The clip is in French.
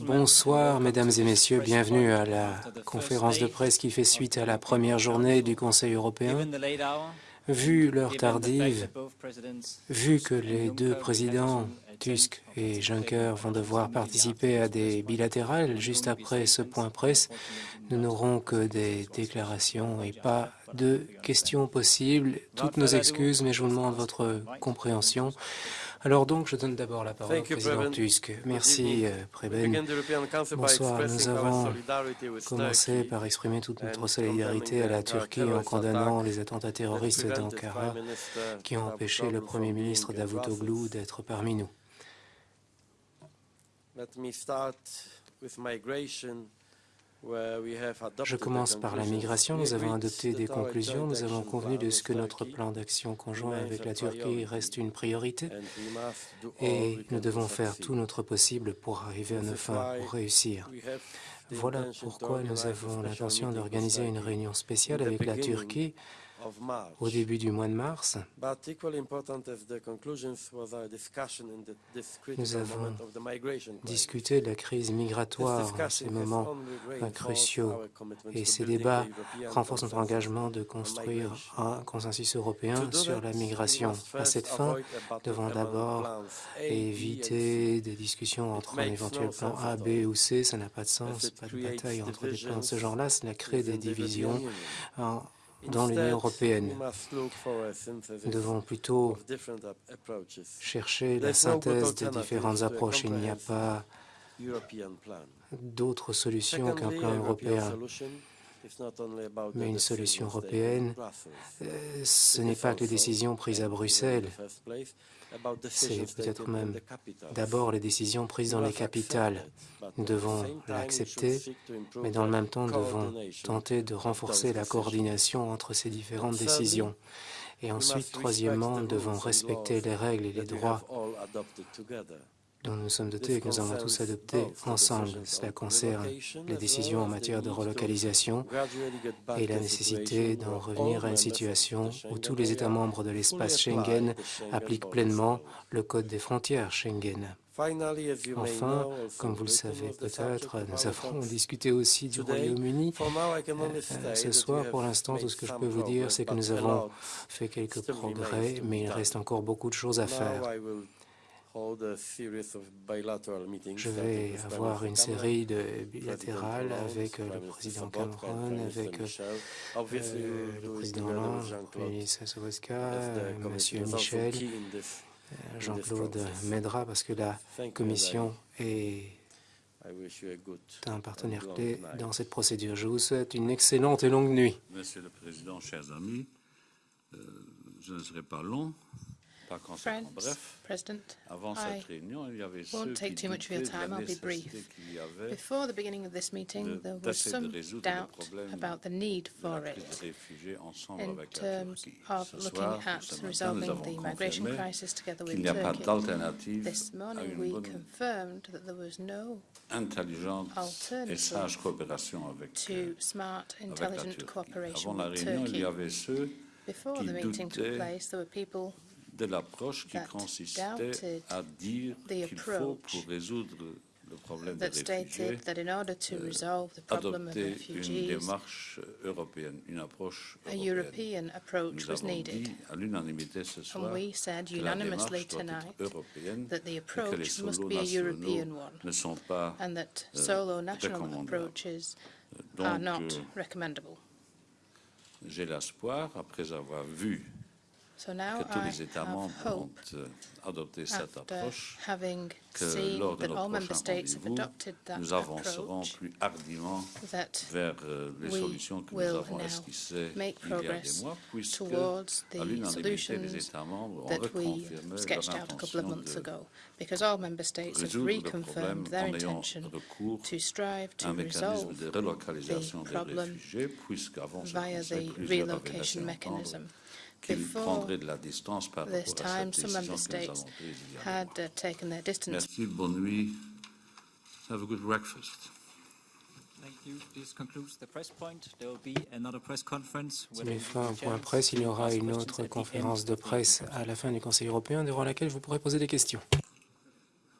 Bonsoir, mesdames et messieurs. Bienvenue à la conférence de presse qui fait suite à la première journée du Conseil européen. Vu l'heure tardive, vu que les deux présidents, Tusk et Juncker, vont devoir participer à des bilatérales juste après ce point presse, nous n'aurons que des déclarations et pas de questions possibles. Toutes nos excuses, mais je vous demande votre compréhension. Alors donc, je donne d'abord la parole au président. Tusk. Merci, euh, Preben. Bonsoir, nous avons commencé par exprimer toute notre solidarité à la Turquie en condamnant les attentats terroristes d'Ankara qui ont empêché le Premier ministre Davutoglu d'être parmi nous. Je commence par la migration. Nous avons adopté des conclusions. Nous avons convenu de ce que notre plan d'action conjoint avec la Turquie reste une priorité et nous devons faire tout notre possible pour arriver à nos fins, pour réussir. Voilà pourquoi nous avons l'intention d'organiser une réunion spéciale avec la Turquie. Au début du mois de mars. Nous avons. Discuter de la crise migratoire discussion ces moments cruciaux et ces débats renforcent notre engagement de on construire un consensus européen sur la migration. À cette fin, battle devons d'abord éviter des discussions entre un éventuel plan A, B ou C. Ça n'a pas de sens, pas de bataille entre des plans de ce genre-là. Cela crée des divisions. Dans l'Union européenne. Nous devons plutôt chercher la synthèse de alternative différentes approches. Il n'y a pas d'autre solution qu'un plan européen. Mais une solution européenne. Euh, Ce n'est pas que les décisions prises à Bruxelles, c'est peut-être même d'abord les décisions prises dans les capitales. Nous devons l'accepter, Mais dans le même temps, nous devons tenter de renforcer la coordination entre ces différentes décisions. Et ensuite, troisièmement, nous devons respecter les règles et les droits dont nous sommes dotés et que nous avons tous the ensemble. Cela on concerne les décisions en matière de relocalisation et la nécessité d'en revenir à une situation où tous les États membres de l'espace Schengen appliquent pleinement le code des frontières Schengen. Enfin, comme vous le savez peut-être, nous avons discuté aussi du Royaume-Uni. Euh, Ce soir, pour l'instant, tout ce que je peux vous dire, c'est que nous avons fait quelques progrès, mais il reste encore beaucoup de choses à faire. Je vais avoir une série de bilatérales avec euh, Prime le Minister président Cameron, avec euh, euh, le président Hollande, le ministre euh, was also Michel. Euh, Jean-Claude m'aidera parce que la Commission est un partenaire clé dans cette procédure. Je vous souhaite une excellente et longue nuit. Monsieur le Président, chers amis, euh, je ne serai pas long, pas conséquent. Friends, Bref, President, avant I cette réunion, il y avait ceux won't qui take too much of your doutaient de la time. I'll be nécessité brief. qu'il y avait before the beginning of this meeting, de- there was d'essayer de some résoudre le doubt problème about the need de for la crise it des réfugiés ensemble in avec la terms Turquie. of Ce looking soir, at ce matin, nous resolving avons the migration confirmé crisis together qu'il with n'y a pas Turkey. d'alternative This à morning, une we bonne, confirmed that there was no intelligente et alternative sage coopération avec, to euh, smart, avec la intelligent Turquie. cooperation Avant la with réunion, il y Turkey. avait ceux Before qui the meeting took doutaient place, there were people de l'approche qui consistait à dire qu'il faut, pour résoudre le problème des réfugiés, stated that in order to euh, resolve the problem of adopter une refugees, démarche européenne, une approche européenne. Nous avons dit à l'unanimité ce soir que la démarche doit être européenne et que les solos nationaux ne sont pas euh, recommandables. are Donc, euh, j'ai l'espoir, après avoir vu So now que tous I les États have membres ont hope euh, adopté cette after approche, having que seen lors de that all notre member prochain states have rendez-vous, adopted that nous avancerons approach, plus hardiment that vers euh, les we solutions que nous will avons now esquissées make il y a des progress mois, puisque towards à the l'unanimité, les solutions États membres ont that we reconfirmé sketched leur out a couple of intention months de ago, because all member states have résoudre le problème reconfirmed their en ayant intention recours to strive à un to mécanisme resolve de relocalisation the des problem réfugiés, puisqu'avant ce via Conseil, the plusieurs avaient laissé relocation entendre mechanism. Qu'ils Before prendraient de la distance par this rapport à time, cette décision que nous states avons prise il y a mois. uh, taken their distance Merci, bonne nuit. Have a good breakfast. Thank you. This concludes the press point. There will be another press conference. C'est met fin au point presse. Il y aura une autre conférence de presse à la fin du Conseil européen durant laquelle vous pourrez poser des questions.